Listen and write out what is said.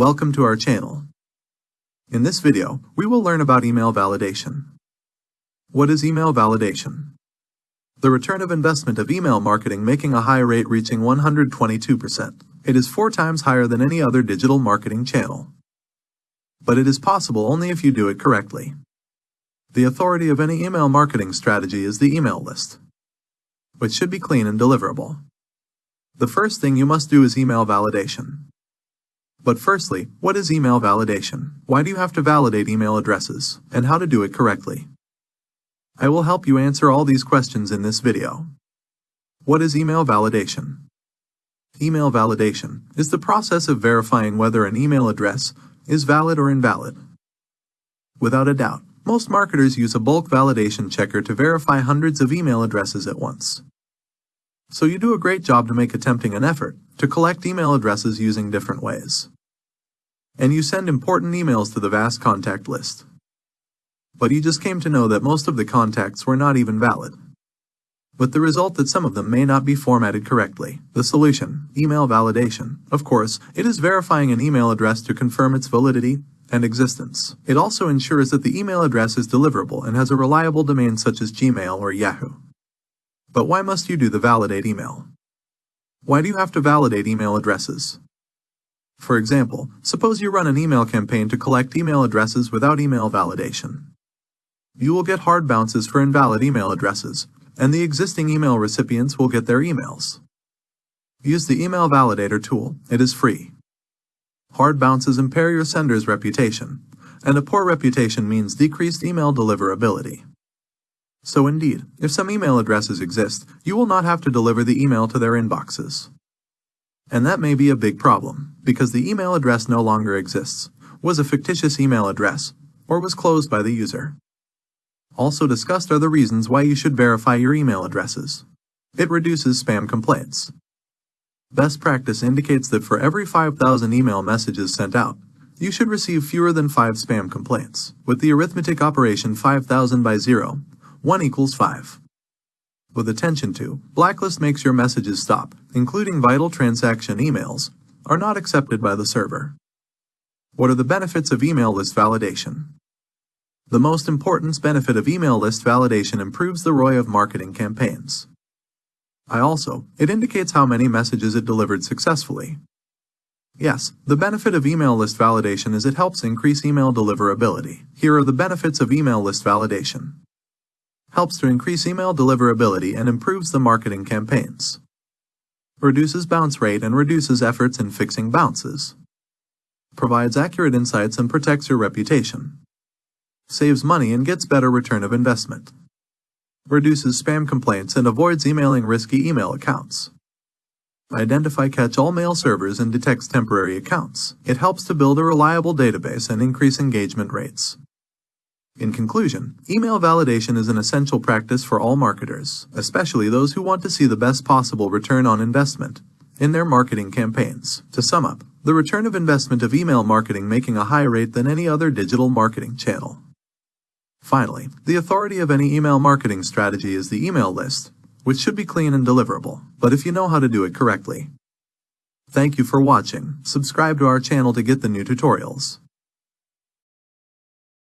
Welcome to our channel. In this video, we will learn about email validation. What is email validation? The return of investment of email marketing making a high rate reaching 122%. It is four times higher than any other digital marketing channel. But it is possible only if you do it correctly. The authority of any email marketing strategy is the email list, which should be clean and deliverable. The first thing you must do is email validation. But firstly, what is email validation? Why do you have to validate email addresses? And how to do it correctly? I will help you answer all these questions in this video. What is email validation? Email validation is the process of verifying whether an email address is valid or invalid. Without a doubt, most marketers use a bulk validation checker to verify hundreds of email addresses at once. So you do a great job to make attempting an effort to collect email addresses using different ways. And you send important emails to the vast contact list. But you just came to know that most of the contacts were not even valid. With the result that some of them may not be formatted correctly. The solution, email validation. Of course, it is verifying an email address to confirm its validity and existence. It also ensures that the email address is deliverable and has a reliable domain such as Gmail or Yahoo. But why must you do the validate email? Why do you have to validate email addresses? For example, suppose you run an email campaign to collect email addresses without email validation. You will get hard bounces for invalid email addresses, and the existing email recipients will get their emails. Use the Email Validator tool. It is free. Hard bounces impair your sender's reputation, and a poor reputation means decreased email deliverability. So indeed, if some email addresses exist, you will not have to deliver the email to their inboxes. And that may be a big problem, because the email address no longer exists, was a fictitious email address, or was closed by the user. Also discussed are the reasons why you should verify your email addresses. It reduces spam complaints. Best practice indicates that for every 5,000 email messages sent out, you should receive fewer than 5 spam complaints. With the arithmetic operation 5,000 by 0, 1 equals 5. With attention to, blacklist makes your messages stop, including vital transaction emails, are not accepted by the server. What are the benefits of email list validation? The most important benefit of email list validation improves the ROI of marketing campaigns. I also, it indicates how many messages it delivered successfully. Yes, the benefit of email list validation is it helps increase email deliverability. Here are the benefits of email list validation helps to increase email deliverability and improves the marketing campaigns, reduces bounce rate and reduces efforts in fixing bounces, provides accurate insights and protects your reputation, saves money and gets better return of investment, reduces spam complaints and avoids emailing risky email accounts. Identify catch-all mail servers and detects temporary accounts. It helps to build a reliable database and increase engagement rates. In conclusion, email validation is an essential practice for all marketers, especially those who want to see the best possible return on investment in their marketing campaigns. To sum up, the return of investment of email marketing making a higher rate than any other digital marketing channel. Finally, the authority of any email marketing strategy is the email list, which should be clean and deliverable, but if you know how to do it correctly. Thank you for watching. Subscribe to our channel to get the new tutorials.